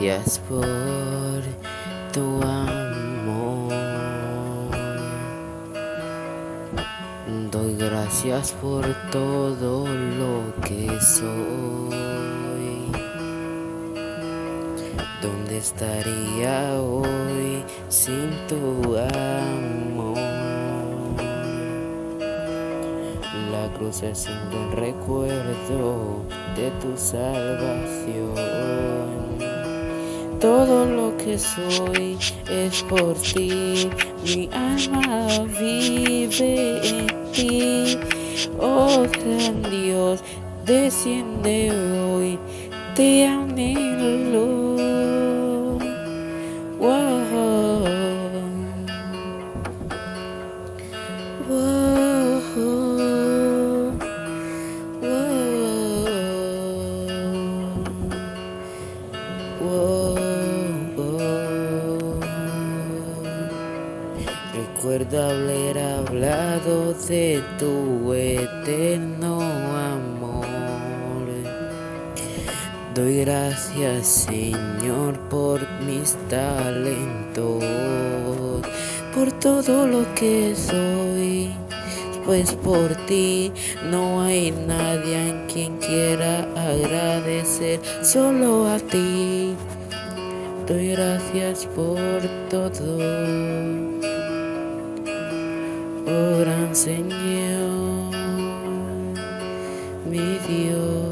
gracias por tu amor. Doy gracias por todo lo que soy. ¿Dónde estaría hoy sin tu amor? La cruz es un buen recuerdo de tu salvación. Todo lo que soy es por ti, mi alma vive en ti. Oh gran Dios, desciende hoy, te anhelo. Recuerdo haber hablado de tu eterno amor. Doy gracias Señor por mis talentos, por todo lo que soy. Pues por ti no hay nadie en quien quiera agradecer, solo a ti. Doy gracias por todo. Gran Señor, mi Dios.